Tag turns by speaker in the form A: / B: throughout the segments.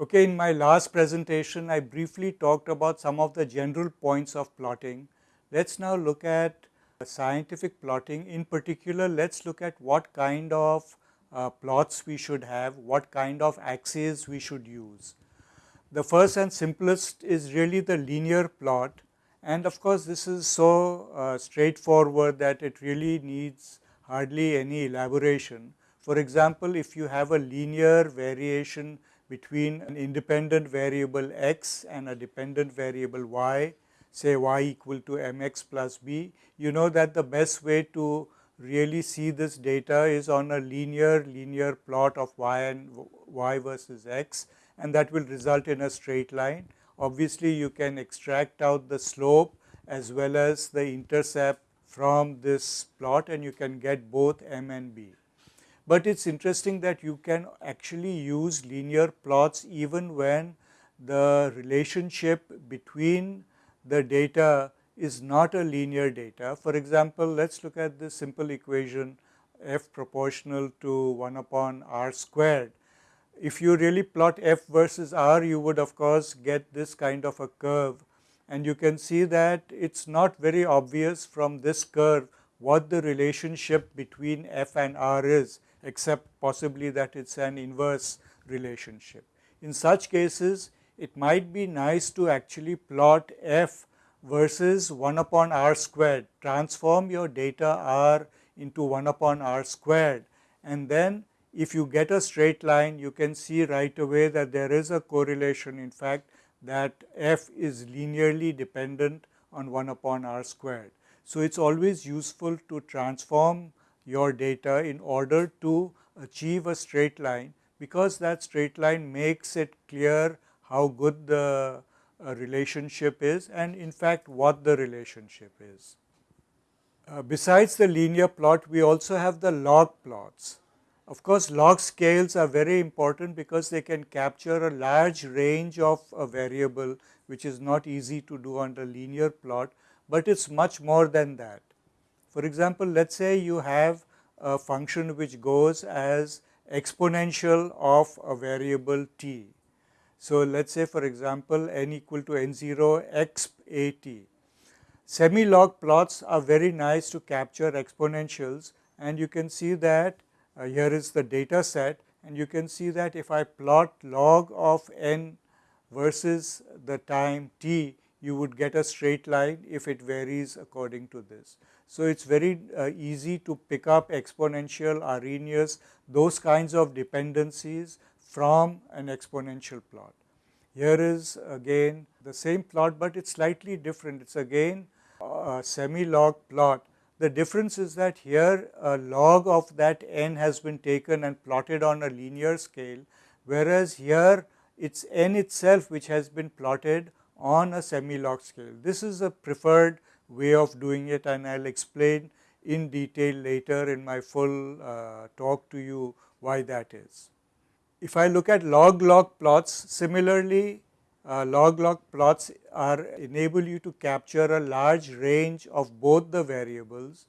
A: Okay, in my last presentation, I briefly talked about some of the general points of plotting. Let's now look at scientific plotting. In particular, let's look at what kind of uh, plots we should have, what kind of axes we should use. The first and simplest is really the linear plot and of course, this is so uh, straightforward that it really needs hardly any elaboration. For example, if you have a linear variation between an independent variable x and a dependent variable y, say y equal to mx plus b, you know that the best way to really see this data is on a linear linear plot of y and y versus x and that will result in a straight line. Obviously, you can extract out the slope as well as the intercept from this plot and you can get both m and b but it is interesting that you can actually use linear plots even when the relationship between the data is not a linear data. For example, let us look at this simple equation f proportional to 1 upon r squared. If you really plot f versus r, you would of course get this kind of a curve and you can see that it is not very obvious from this curve what the relationship between f and r is except possibly that it is an inverse relationship. In such cases, it might be nice to actually plot f versus 1 upon r squared, transform your data r into 1 upon r squared and then if you get a straight line you can see right away that there is a correlation in fact that f is linearly dependent on 1 upon r squared. So, it is always useful to transform your data in order to achieve a straight line because that straight line makes it clear how good the uh, relationship is and in fact what the relationship is. Uh, besides the linear plot we also have the log plots. Of course, log scales are very important because they can capture a large range of a variable which is not easy to do on the linear plot, but it is much more than that. For example, let us say you have a function which goes as exponential of a variable t. So, let us say for example, n equal to n0 x a t. Semi-log plots are very nice to capture exponentials and you can see that uh, here is the data set and you can see that if I plot log of n versus the time t, you would get a straight line if it varies according to this. So, it is very uh, easy to pick up exponential, Arrhenius, those kinds of dependencies from an exponential plot. Here is again the same plot, but it is slightly different. It is again a semi-log plot. The difference is that here a log of that n has been taken and plotted on a linear scale, whereas here it is n itself which has been plotted on a semi-log scale. This is a preferred way of doing it and I will explain in detail later in my full uh, talk to you why that is. If I look at log log plots similarly uh, log log plots are enable you to capture a large range of both the variables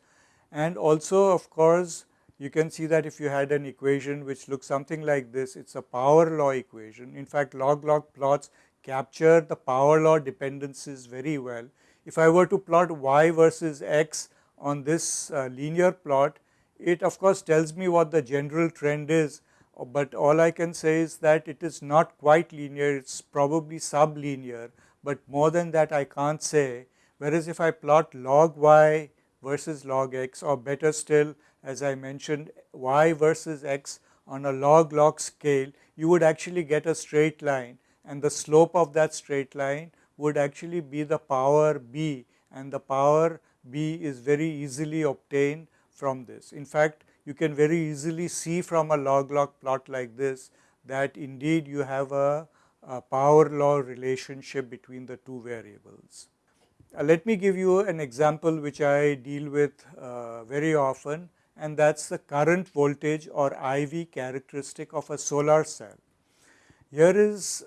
A: and also of course you can see that if you had an equation which looks something like this it is a power law equation. In fact, log log plots capture the power law dependencies very well if I were to plot y versus x on this uh, linear plot, it of course tells me what the general trend is, but all I can say is that it is not quite linear, it is probably sublinear, but more than that I can't say. Whereas if I plot log y versus log x or better still as I mentioned y versus x on a log log scale, you would actually get a straight line and the slope of that straight line would actually be the power b and the power b is very easily obtained from this. In fact, you can very easily see from a log log plot like this that indeed you have a, a power law relationship between the two variables. Uh, let me give you an example which I deal with uh, very often and that is the current voltage or IV characteristic of a solar cell. Here is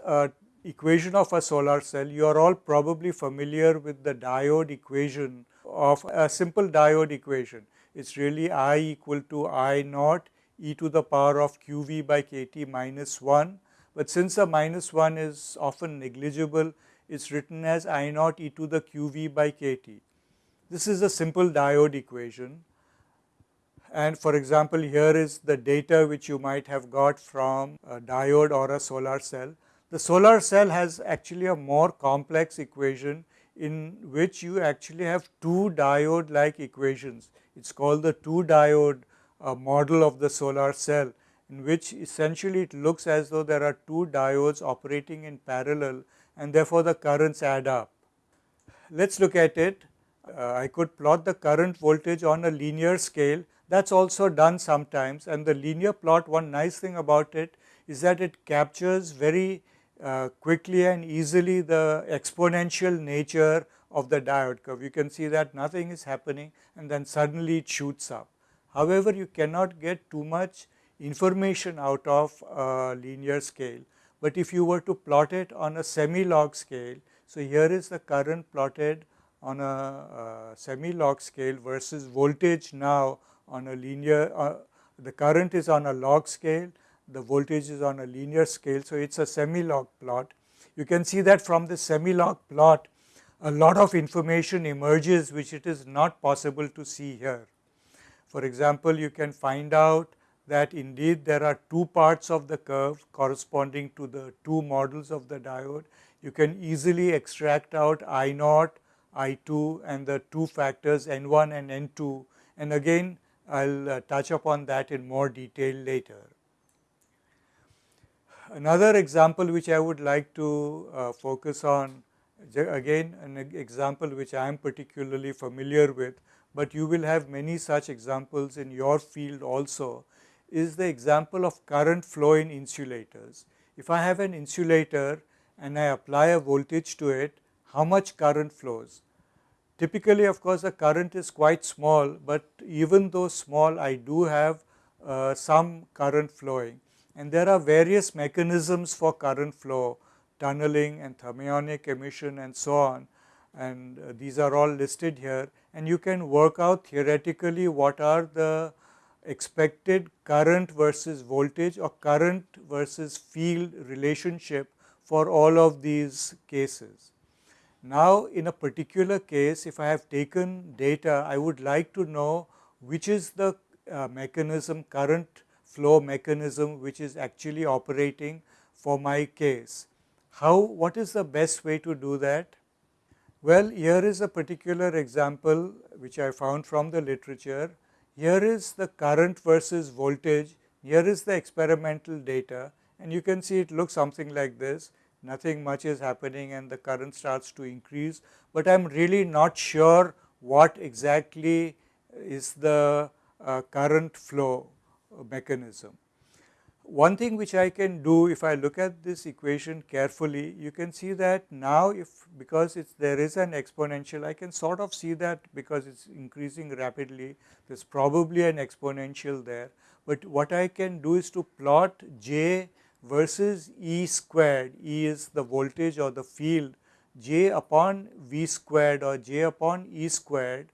A: equation of a solar cell, you are all probably familiar with the diode equation of a simple diode equation. It is really I equal to I naught e to the power of qV by kT minus 1 but since the minus 1 is often negligible, it is written as I naught e to the qv by kt. This is a simple diode equation and for example, here is the data which you might have got from a diode or a solar cell. The solar cell has actually a more complex equation in which you actually have two diode like equations. It is called the two diode uh, model of the solar cell in which essentially it looks as though there are two diodes operating in parallel and therefore the currents add up. Let us look at it. Uh, I could plot the current voltage on a linear scale that is also done sometimes and the linear plot one nice thing about it is that it captures very uh, quickly and easily the exponential nature of the diode curve. You can see that nothing is happening and then suddenly it shoots up. However, you cannot get too much information out of a linear scale, but if you were to plot it on a semi-log scale, so here is the current plotted on a uh, semi-log scale versus voltage now on a linear, uh, the current is on a log scale, the voltage is on a linear scale. So, it is a semi-log plot. You can see that from the semi-log plot a lot of information emerges which it is not possible to see here. For example, you can find out that indeed there are two parts of the curve corresponding to the two models of the diode. You can easily extract out I naught, I 2 and the two factors N 1 and N 2 and again I will uh, touch upon that in more detail later. Another example which I would like to uh, focus on again an example which I am particularly familiar with, but you will have many such examples in your field also is the example of current flow in insulators. If I have an insulator and I apply a voltage to it, how much current flows? Typically of course the current is quite small, but even though small I do have uh, some current flowing. And there are various mechanisms for current flow tunneling and thermionic emission and so on. And uh, these are all listed here. And you can work out theoretically what are the expected current versus voltage or current versus field relationship for all of these cases. Now, in a particular case if I have taken data I would like to know which is the uh, mechanism current flow mechanism which is actually operating for my case. How what is the best way to do that? Well, here is a particular example which I found from the literature. Here is the current versus voltage, here is the experimental data and you can see it looks something like this nothing much is happening and the current starts to increase, but I am really not sure what exactly is the uh, current flow mechanism. One thing which I can do if I look at this equation carefully, you can see that now if because it's there is an exponential, I can sort of see that because it's increasing rapidly, there's probably an exponential there. But what I can do is to plot j versus E squared, E is the voltage or the field, J upon V squared or J upon E squared,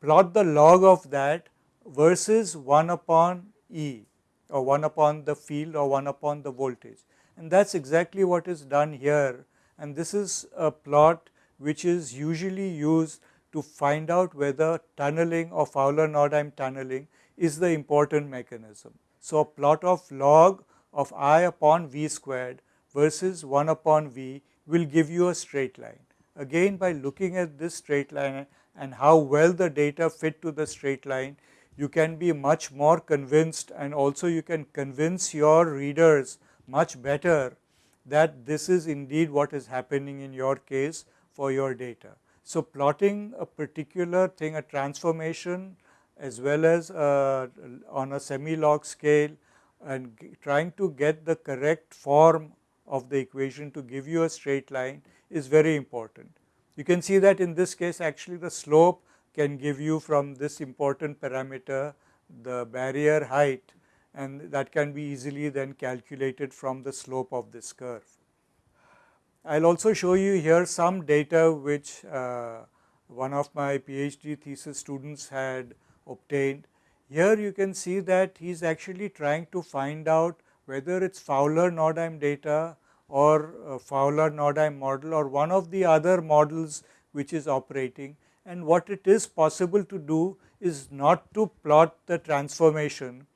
A: plot the log of that versus 1 upon E or 1 upon the field or 1 upon the voltage. And that is exactly what is done here and this is a plot which is usually used to find out whether tunneling or Fowler-Nordheim tunneling is the important mechanism. So, a plot of log of i upon v squared versus 1 upon v will give you a straight line. Again by looking at this straight line and how well the data fit to the straight line, you can be much more convinced and also you can convince your readers much better that this is indeed what is happening in your case for your data. So, plotting a particular thing a transformation as well as uh, on a semi log scale and trying to get the correct form of the equation to give you a straight line is very important. You can see that in this case actually the slope can give you from this important parameter the barrier height and that can be easily then calculated from the slope of this curve. I will also show you here some data which uh, one of my PhD thesis students had obtained here you can see that he is actually trying to find out whether it is Fowler Nordheim data or uh, Fowler Nordheim model or one of the other models which is operating. And what it is possible to do is not to plot the transformation,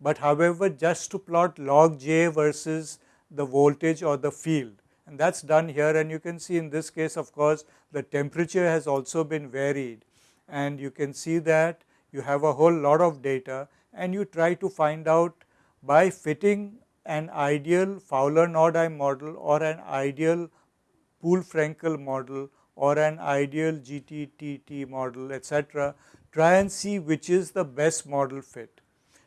A: but however just to plot log j versus the voltage or the field. And that is done here. And you can see in this case of course the temperature has also been varied. And you can see that you have a whole lot of data and you try to find out by fitting an ideal Fowler Nordheim model or an ideal Poole Frenkel model or an ideal GTTT model etc. try and see which is the best model fit.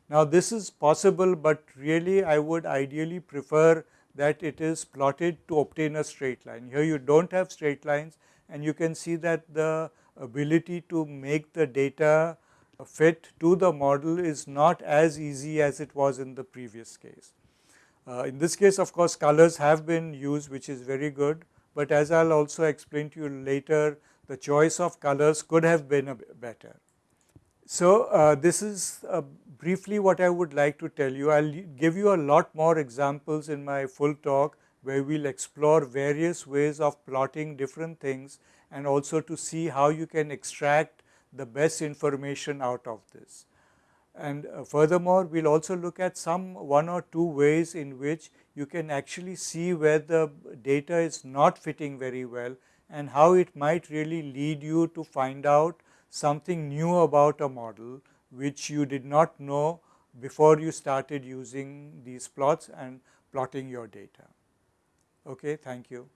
A: Now this is possible, but really I would ideally prefer that it is plotted to obtain a straight line. Here you do not have straight lines and you can see that the ability to make the data fit to the model is not as easy as it was in the previous case. Uh, in this case of course colors have been used which is very good, but as I will also explain to you later the choice of colors could have been better. So, uh, this is uh, briefly what I would like to tell you. I will give you a lot more examples in my full talk where we will explore various ways of plotting different things and also to see how you can extract the best information out of this. And uh, furthermore, we will also look at some one or two ways in which you can actually see where the data is not fitting very well and how it might really lead you to find out something new about a model which you did not know before you started using these plots and plotting your data. Okay, thank you.